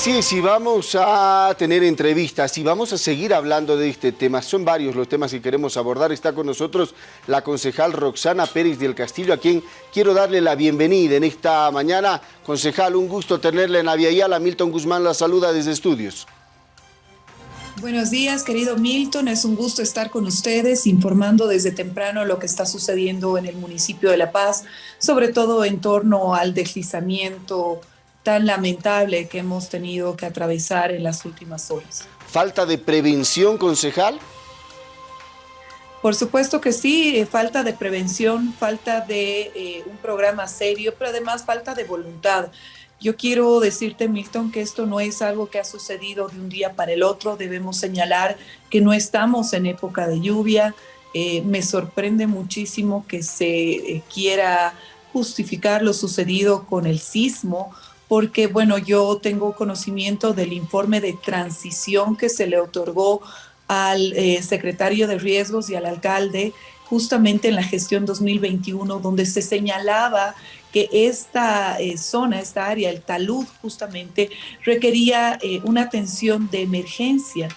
Sí, sí, vamos a tener entrevistas y vamos a seguir hablando de este tema. Son varios los temas que queremos abordar. Está con nosotros la concejal Roxana Pérez del Castillo, a quien quiero darle la bienvenida en esta mañana. Concejal, un gusto tenerle en la Yala. Milton Guzmán la saluda desde estudios. Buenos días, querido Milton. Es un gusto estar con ustedes informando desde temprano lo que está sucediendo en el municipio de La Paz, sobre todo en torno al deslizamiento tan lamentable que hemos tenido que atravesar en las últimas horas. ¿Falta de prevención, concejal? Por supuesto que sí, eh, falta de prevención, falta de eh, un programa serio, pero además falta de voluntad. Yo quiero decirte, Milton, que esto no es algo que ha sucedido de un día para el otro. Debemos señalar que no estamos en época de lluvia. Eh, me sorprende muchísimo que se quiera justificar lo sucedido con el sismo, porque, bueno, yo tengo conocimiento del informe de transición que se le otorgó al eh, secretario de riesgos y al alcalde justamente en la gestión 2021, donde se señalaba que esta eh, zona, esta área, el talud justamente, requería eh, una atención de emergencia.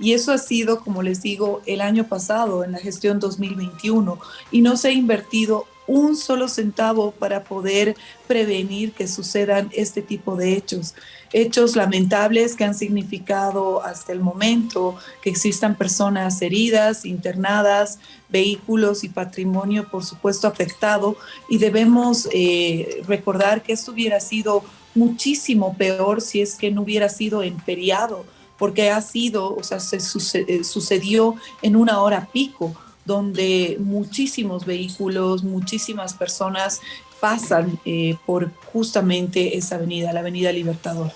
Y eso ha sido, como les digo, el año pasado, en la gestión 2021, y no se ha invertido un solo centavo para poder prevenir que sucedan este tipo de hechos. Hechos lamentables que han significado hasta el momento que existan personas heridas, internadas, vehículos y patrimonio, por supuesto, afectado. Y debemos eh, recordar que esto hubiera sido muchísimo peor si es que no hubiera sido en feriado, porque ha sido, o sea, se eh, sucedió en una hora pico donde muchísimos vehículos, muchísimas personas pasan eh, por justamente esa avenida, la avenida Libertador.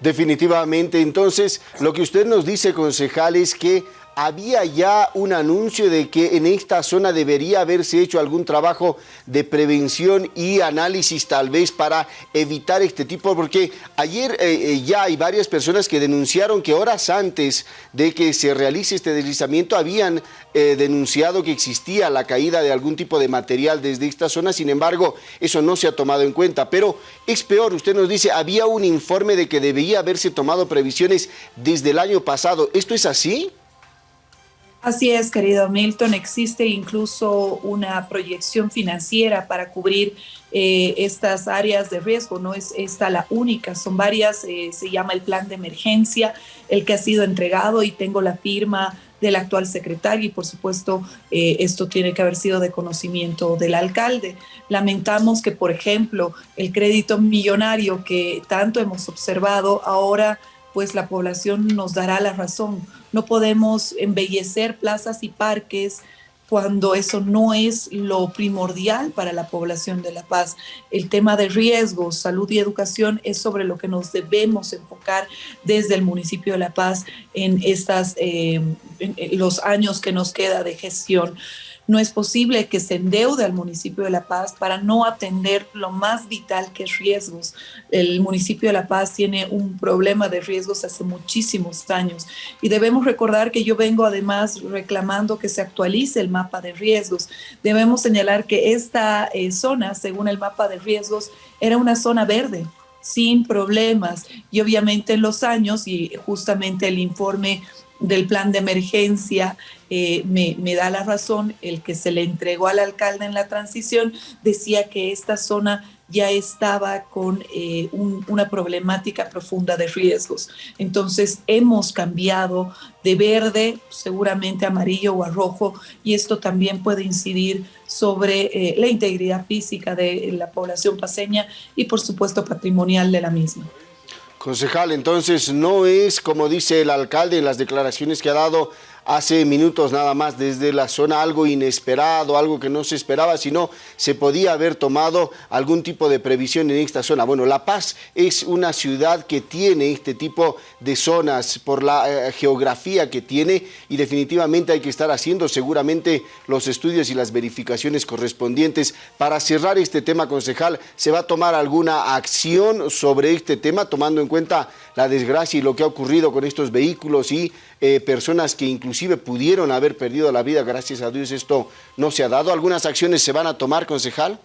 Definitivamente, entonces, lo que usted nos dice, concejal, es que había ya un anuncio de que en esta zona debería haberse hecho algún trabajo de prevención y análisis tal vez para evitar este tipo, porque ayer eh, eh, ya hay varias personas que denunciaron que horas antes de que se realice este deslizamiento habían eh, denunciado que existía la caída de algún tipo de material desde esta zona, sin embargo, eso no se ha tomado en cuenta, pero es peor, usted nos dice, había un informe de que debía haberse tomado previsiones desde el año pasado, ¿esto es así? Así es, querido Milton. Existe incluso una proyección financiera para cubrir eh, estas áreas de riesgo. No es esta la única, son varias. Eh, se llama el plan de emergencia, el que ha sido entregado y tengo la firma del actual secretario y por supuesto eh, esto tiene que haber sido de conocimiento del alcalde. Lamentamos que, por ejemplo, el crédito millonario que tanto hemos observado ahora pues la población nos dará la razón. No podemos embellecer plazas y parques cuando eso no es lo primordial para la población de La Paz. El tema de riesgos, salud y educación es sobre lo que nos debemos enfocar desde el municipio de La Paz en, estas, eh, los años que nos queda de gestión. No es posible que se endeude al municipio de La Paz para no atender lo más vital que es riesgos. El municipio de La Paz tiene un problema de riesgos hace muchísimos años y debemos recordar que yo vengo además reclamando que se actualice el mapa de riesgos. Debemos señalar que esta eh, zona, según el mapa de riesgos, era una zona verde sin problemas y obviamente en los años y justamente el informe del plan de emergencia eh, me, da la razón, el que se le entregó al alcalde en la transición decía que esta zona ya estaba con eh, una problemática profunda de riesgos. Entonces hemos cambiado de verde, seguramente amarillo o a rojo, y esto también puede incidir sobre eh, la integridad física de la población paseña y por supuesto patrimonial de la misma. Concejal, entonces no es como dice el alcalde en las declaraciones que ha dado hace minutos nada más desde la zona algo inesperado, algo que no se esperaba, sino se podía haber tomado algún tipo de previsión en esta zona. Bueno, La Paz es una ciudad que tiene este tipo de zonas por la eh, geografía que tiene y definitivamente hay que estar haciendo seguramente los estudios y las verificaciones correspondientes. Para cerrar este tema, concejal, ¿se va a tomar alguna acción sobre este tema tomando en cuenta la desgracia y lo que ha ocurrido con estos vehículos y eh, personas que inclusive pudieron haber perdido la vida, gracias a Dios esto no se ha dado. ¿Algunas acciones se van a tomar, concejal?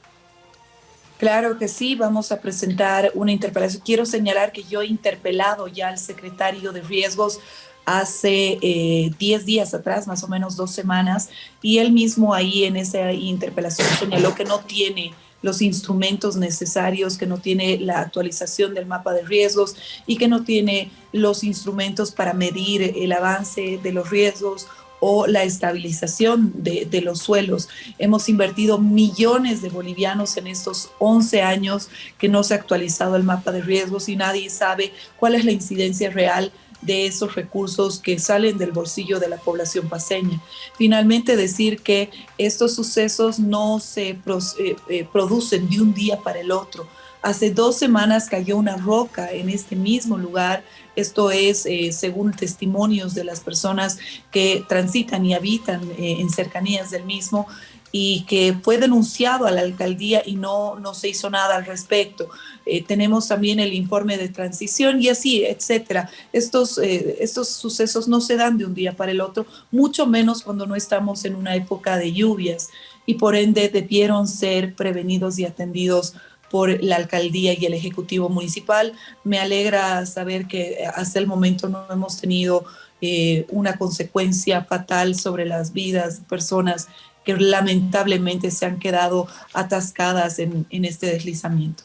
Claro que sí, vamos a presentar una interpelación. Quiero señalar que yo he interpelado ya al secretario de riesgos hace 10 eh, días atrás, más o menos dos semanas, y él mismo ahí en esa interpelación señaló que no tiene los instrumentos necesarios, que no tiene la actualización del mapa de riesgos y que no tiene los instrumentos para medir el avance de los riesgos o la estabilización de, los suelos. Hemos invertido millones de bolivianos en estos 11 años que no se ha actualizado el mapa de riesgos y nadie sabe cuál es la incidencia real de esos recursos que salen del bolsillo de la población paseña. Finalmente, decir que estos sucesos no se eh, eh, producen de un día para el otro. Hace dos semanas cayó una roca en este mismo lugar. Esto es, eh, según testimonios de las personas que transitan y habitan en cercanías del mismo y que fue denunciado a la alcaldía y no, no se hizo nada al respecto. Eh, tenemos también el informe de transición y así, etcétera. Estos, eh, estos sucesos no se dan de un día para el otro, mucho menos cuando no estamos en una época de lluvias y por ende debieron ser prevenidos y atendidos por la alcaldía y el ejecutivo municipal. Me alegra saber que hasta el momento no hemos tenido eh, una consecuencia fatal sobre las vidas de personas que lamentablemente se han quedado atascadas en, en este deslizamiento.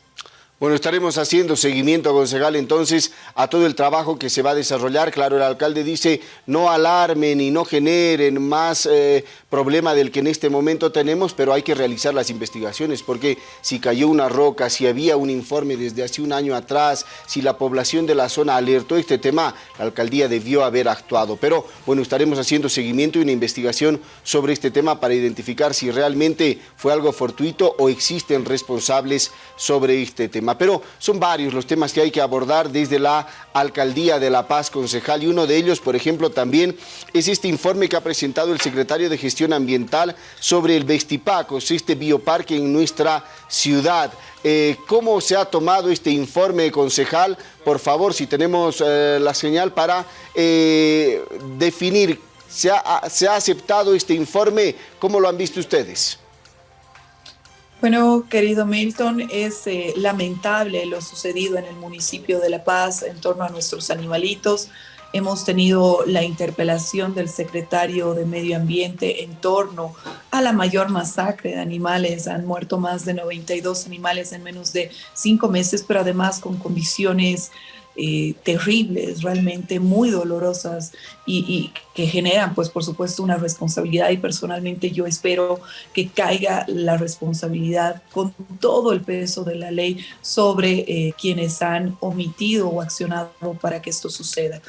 Bueno, estaremos haciendo seguimiento, concejal, entonces, a todo el trabajo que se va a desarrollar. Claro, el alcalde dice, no alarmen y no generen más eh, problema del que en este momento tenemos, pero hay que realizar las investigaciones, porque si cayó una roca, si había un informe desde hace un año atrás, si la población de la zona alertó este tema, la alcaldía debió haber actuado. Pero, bueno, estaremos haciendo seguimiento y una investigación sobre este tema para identificar si realmente fue algo fortuito o existen responsables sobre este tema pero son varios los temas que hay que abordar desde la Alcaldía de La Paz, concejal, y uno de ellos, por ejemplo, también es este informe que ha presentado el secretario de Gestión Ambiental sobre el Vestipacos, este bioparque en nuestra ciudad. Eh, ¿Cómo se ha tomado este informe, concejal? Por favor, si tenemos eh, la señal para eh, definir, ¿se ha, ¿se ha aceptado este informe? ¿Cómo lo han visto ustedes? Bueno, querido Milton, es eh, lamentable lo sucedido en el municipio de La Paz en torno a nuestros animalitos. Hemos tenido la interpelación del secretario de Medio Ambiente en torno a la mayor masacre de animales. Han muerto más de 92 animales en menos de cinco meses, pero además con condiciones eh, terribles, realmente muy dolorosas y, que generan, pues por supuesto, una responsabilidad y personalmente yo espero que caiga la responsabilidad con todo el peso de la ley sobre eh, quienes han omitido o accionado para que esto suceda.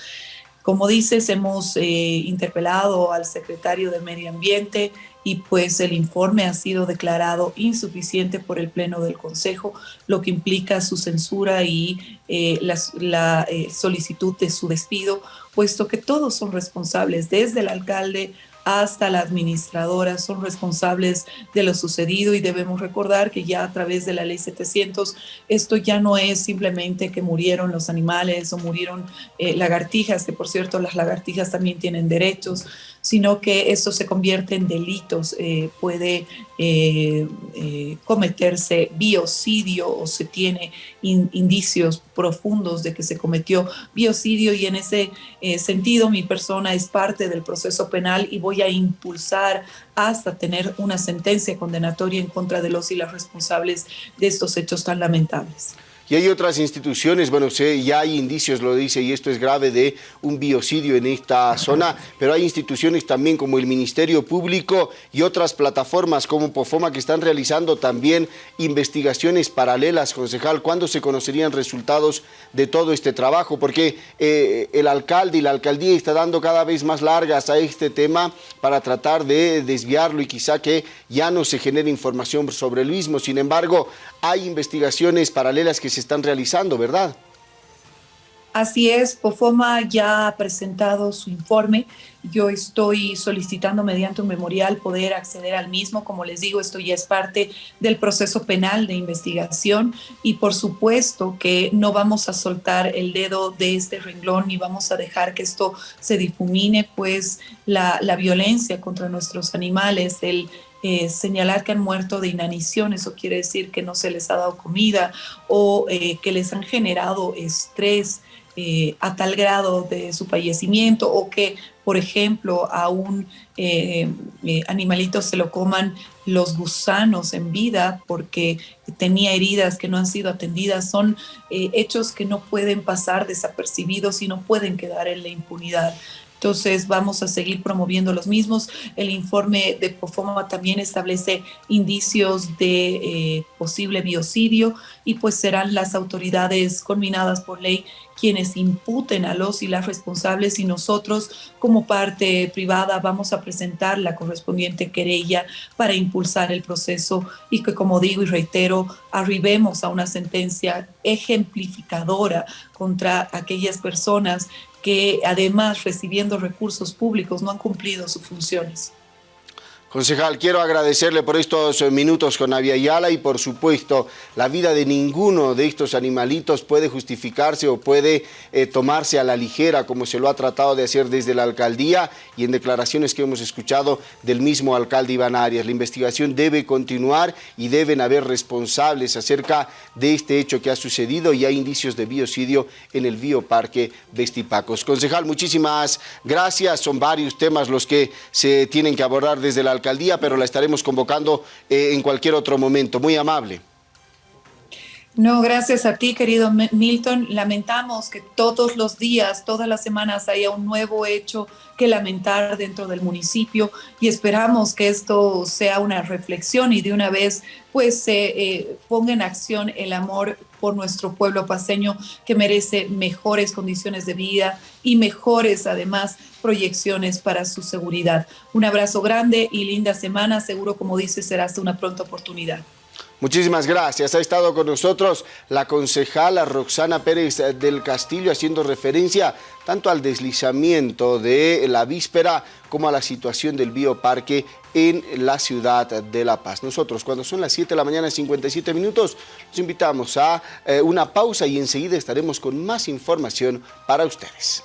Como dices, hemos eh, interpelado al secretario de Medio Ambiente y pues el informe ha sido declarado insuficiente por el Pleno del Consejo, lo que implica su censura y eh, la, eh, solicitud de su despido, puesto que todos son responsables, desde el alcalde hasta la administradora son responsables de lo sucedido y debemos recordar que ya a través de la ley 700 esto ya no es simplemente que murieron los animales o murieron eh, lagartijas, que por cierto las lagartijas también tienen derechos, sino que esto se convierte en delitos, eh, puede eh, eh, cometerse biocidio o se tiene indicios profundos de que se cometió biocidio y en ese sentido mi persona es parte del proceso penal y voy a impulsar hasta tener una sentencia condenatoria en contra de los y las responsables de estos hechos tan lamentables. Y hay otras instituciones, bueno, sé, ya hay indicios, lo dice, y esto es grave, de un biocidio en esta zona, pero hay instituciones también como el Ministerio Público y otras plataformas como POFOMA que están realizando también investigaciones paralelas, concejal. ¿Cuándo se conocerían resultados de todo este trabajo? Porque eh, el alcalde y la alcaldía está dando cada vez más largas a este tema para tratar de desviarlo y quizá que ya no se genere información sobre el mismo. Sin embargo, hay investigaciones paralelas que se están realizando, ¿verdad? Así es, POFOMA ya ha presentado su informe. Yo estoy solicitando mediante un memorial poder acceder al mismo. Como les digo, esto ya es parte del proceso penal de investigación y por supuesto que no vamos a soltar el dedo de este renglón ni vamos a dejar que esto se difumine, pues la, violencia contra nuestros animales, el eh, señalar que han muerto de inanición, eso quiere decir que no se les ha dado comida o eh, que les han generado estrés eh, a tal grado de su fallecimiento o que, por ejemplo, a un animalito se lo coman los gusanos en vida porque tenía heridas que no han sido atendidas, son hechos que no pueden pasar desapercibidos y no pueden quedar en la impunidad. Entonces vamos a seguir promoviendo los mismos. El informe de POFOMA también establece indicios de eh, posible biocidio y pues serán las autoridades culminadas por ley quienes imputen a los y las responsables y nosotros como parte privada vamos a presentar la correspondiente querella para impulsar el proceso y que como digo y reitero, arribemos a una sentencia ejemplificadora contra aquellas personas que además recibiendo recursos públicos no han cumplido sus funciones. Concejal, quiero agradecerle por estos minutos con Avia Yala y por supuesto la vida de ninguno de estos animalitos puede justificarse o puede eh, tomarse a la ligera como se lo ha tratado de hacer desde la alcaldía y en declaraciones que hemos escuchado del mismo alcalde Iván Arias. La investigación debe continuar y deben haber responsables acerca de este hecho que ha sucedido y hay indicios de biocidio en el bioparque Vestipacos. Concejal, muchísimas gracias. Son varios temas los que se tienen que abordar desde la alcaldía alcaldía, pero la estaremos convocando eh, en cualquier otro momento. Muy amable. No, gracias a ti, querido Milton. Lamentamos que todos los días, todas las semanas haya un nuevo hecho que lamentar dentro del municipio y esperamos que esto sea una reflexión y de una vez pues se eh, ponga en acción el amor por nuestro pueblo paseño que merece mejores condiciones de vida y mejores además proyecciones para su seguridad. Un abrazo grande y linda semana, seguro como dice será hasta una pronta oportunidad. Muchísimas gracias. Ha estado con nosotros la concejala Roxana Pérez del Castillo haciendo referencia tanto al deslizamiento de la víspera como a la situación del bioparque en la ciudad de La Paz. Nosotros, cuando son las 7 de la mañana, 57 minutos, los invitamos a eh, una pausa y enseguida estaremos con más información para ustedes.